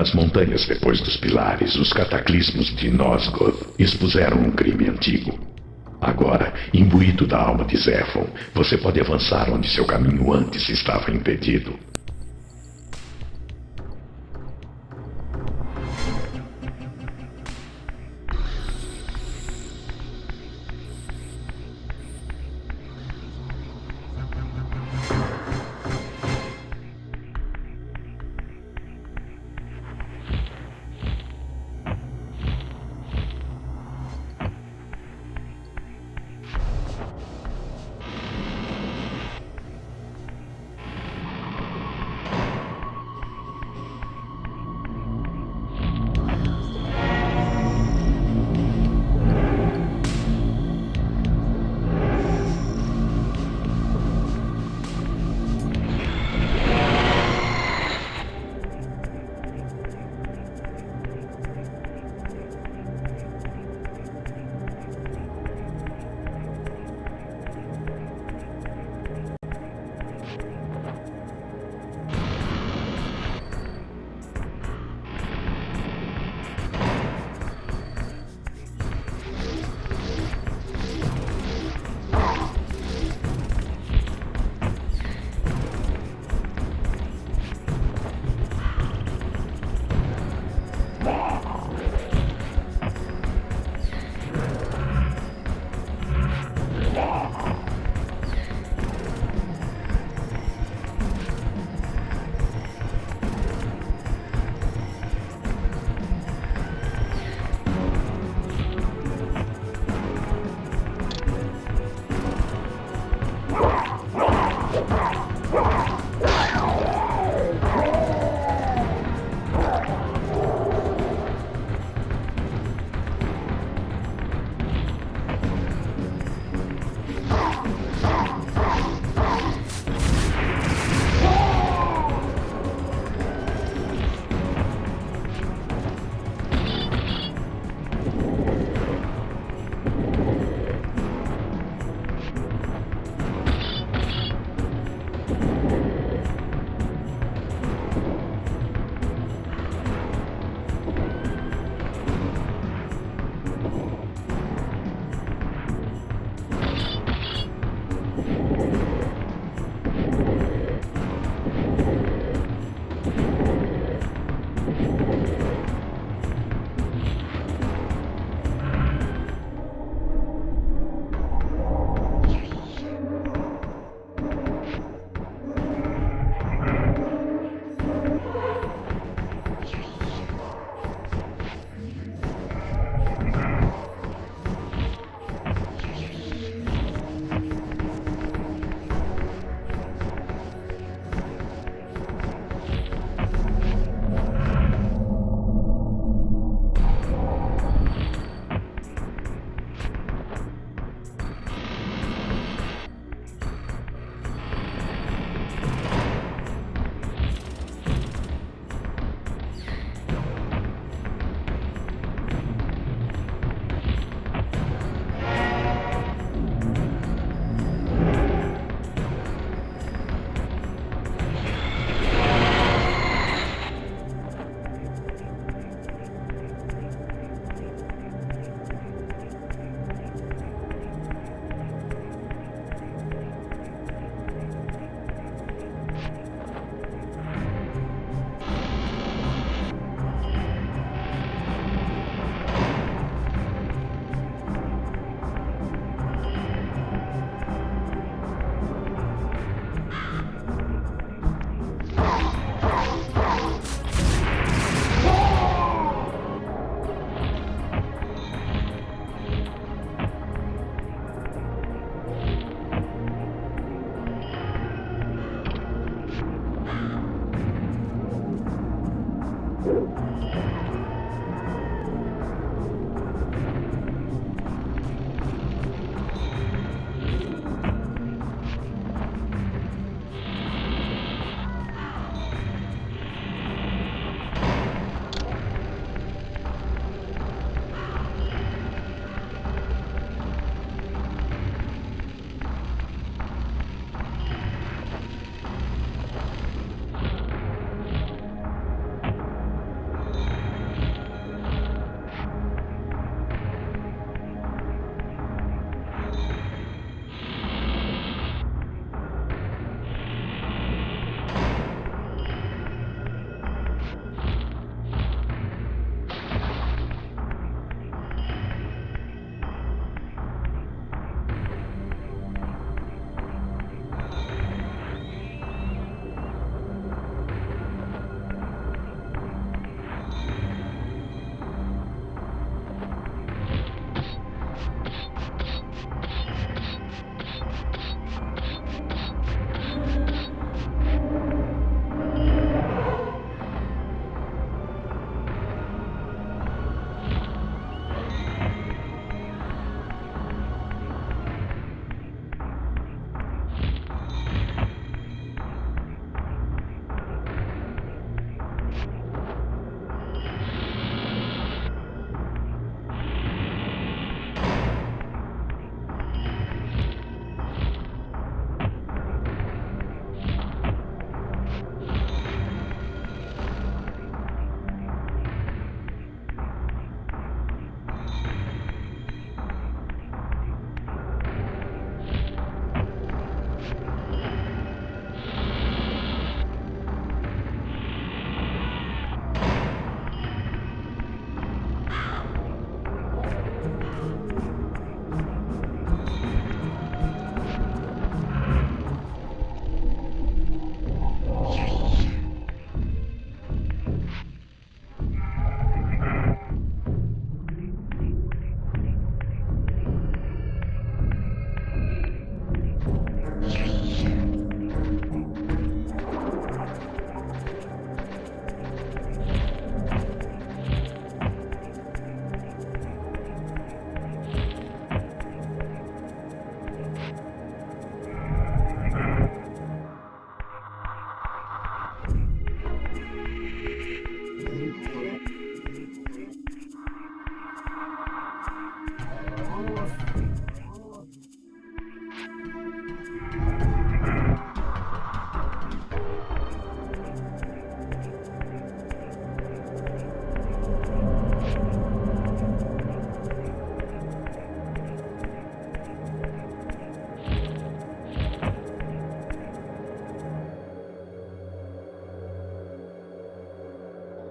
Nas montanhas depois dos pilares, os cataclismos de Nosgoth expuseram um crime antigo. Agora, imbuído da alma de Zéfon, você pode avançar onde seu caminho antes estava impedido. now.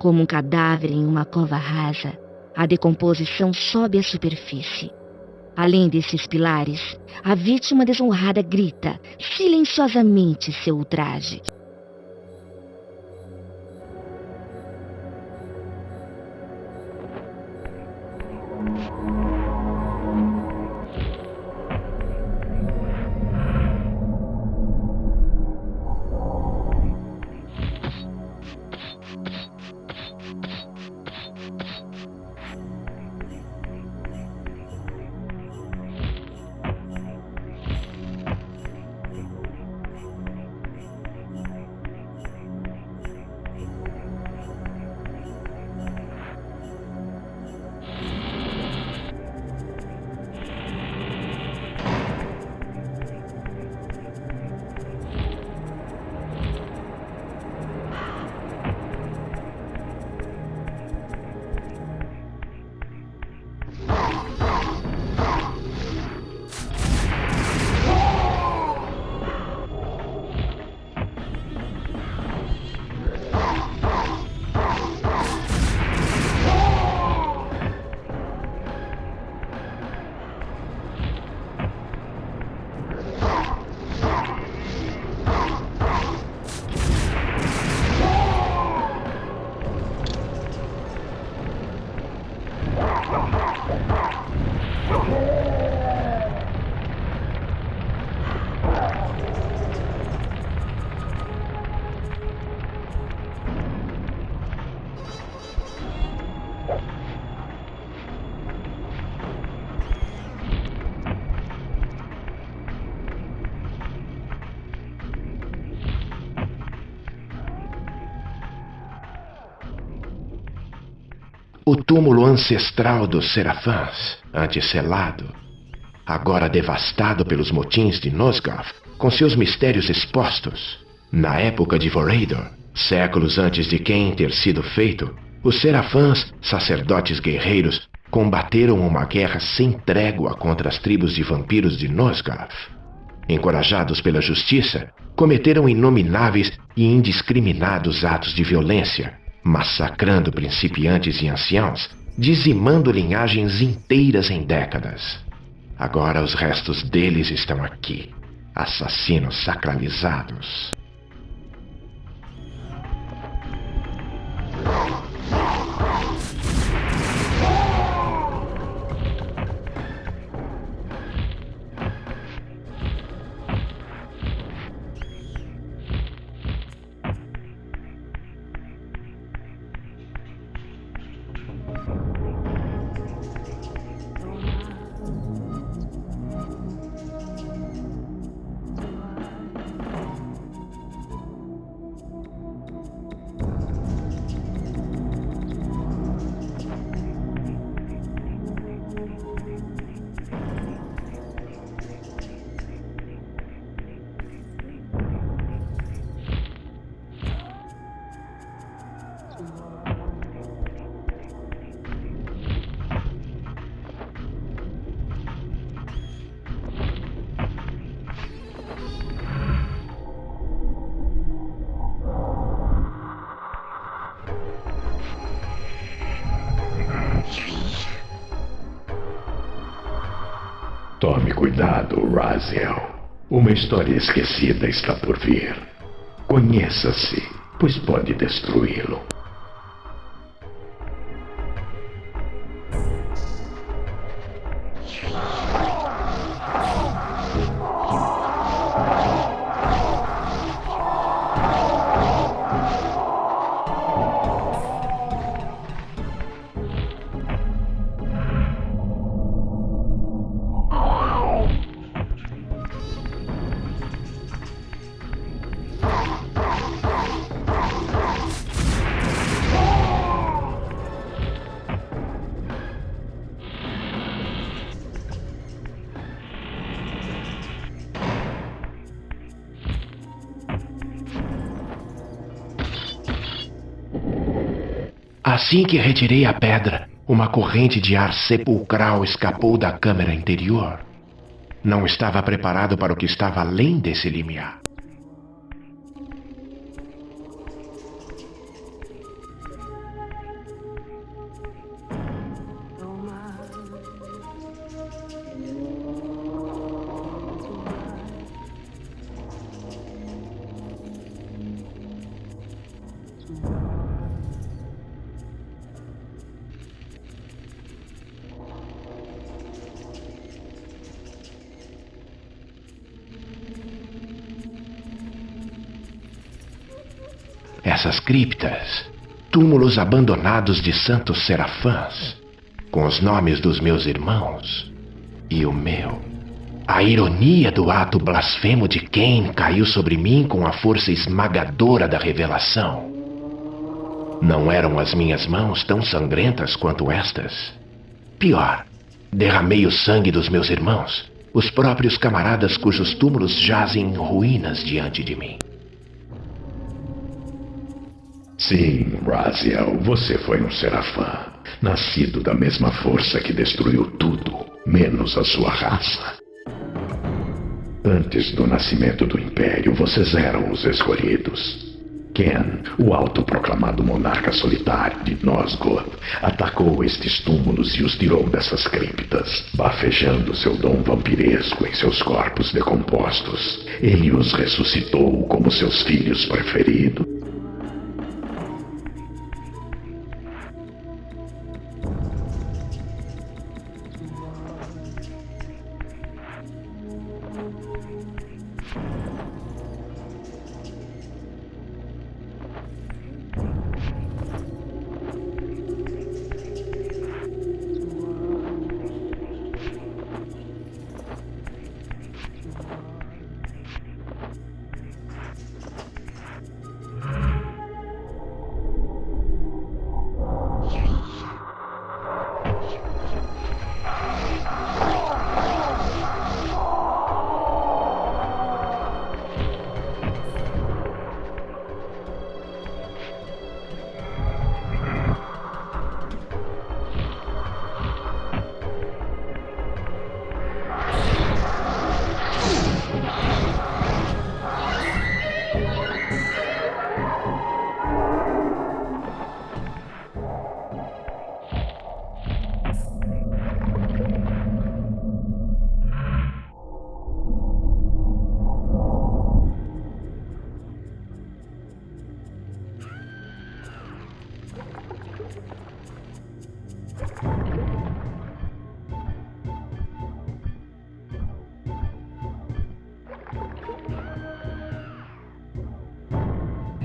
Como um cadáver em uma cova rasa, a decomposição sobe à superfície. Além desses pilares, a vítima desonrada grita silenciosamente seu ultraje. O túmulo ancestral dos Serafãs, antes selado, agora devastado pelos motins de Nosgoth, com seus mistérios expostos. Na época de Vorador, séculos antes de quem ter sido feito, os Serafãs, sacerdotes guerreiros, combateram uma guerra sem trégua contra as tribos de vampiros de Nosgoth. Encorajados pela justiça, cometeram inomináveis e indiscriminados atos de violência, massacrando principiantes e anciãos, dizimando linhagens inteiras em décadas. Agora os restos deles estão aqui, assassinos sacralizados. Cuidado, Raziel. Uma história esquecida está por vir. Conheça-se, pois pode destruí-lo. Assim que retirei a pedra, uma corrente de ar sepulcral escapou da câmara interior. Não estava preparado para o que estava além desse limiar. Essas criptas, túmulos abandonados de santos serafãs, com os nomes dos meus irmãos e o meu. A ironia do ato blasfemo de Cain caiu sobre mim com a força esmagadora da revelação. Não eram as minhas mãos tão sangrentas quanto estas? Pior, derramei o sangue dos meus irmãos, os próprios camaradas cujos túmulos jazem em ruínas diante de mim. Sim, Raziel, você foi um serafã, nascido da mesma força que destruiu tudo, menos a sua raça. Antes do nascimento do Império, vocês eram os escolhidos. Ken, o autoproclamado monarca solitário de Nosgoth, atacou estes túmulos e os tirou dessas criptas, bafejando seu dom vampiresco em seus corpos decompostos. Ele os ressuscitou como seus filhos preferidos.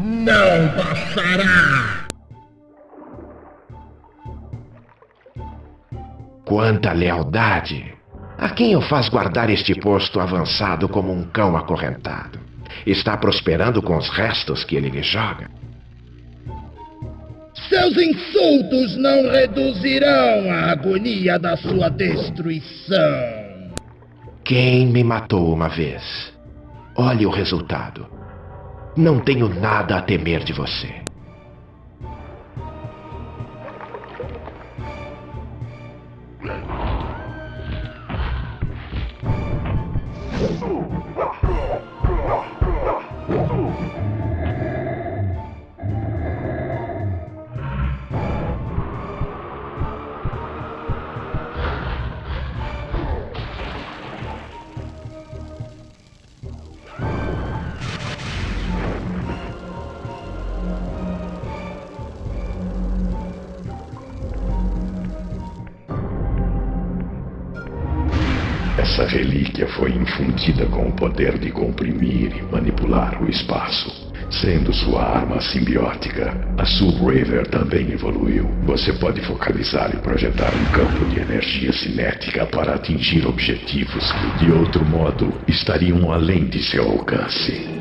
Não passará! Quanta lealdade! A quem o faz guardar este posto avançado como um cão acorrentado? Está prosperando com os restos que ele lhe joga? Seus insultos não reduzirão a agonia da sua destruição. Quem me matou uma vez? Olhe o resultado. Não tenho nada a temer de você. Essa relíquia foi infundida com o poder de comprimir e manipular o espaço. Sendo sua arma simbiótica, a Subraver também evoluiu. Você pode focalizar e projetar um campo de energia cinética para atingir objetivos que, de outro modo, estariam além de seu alcance.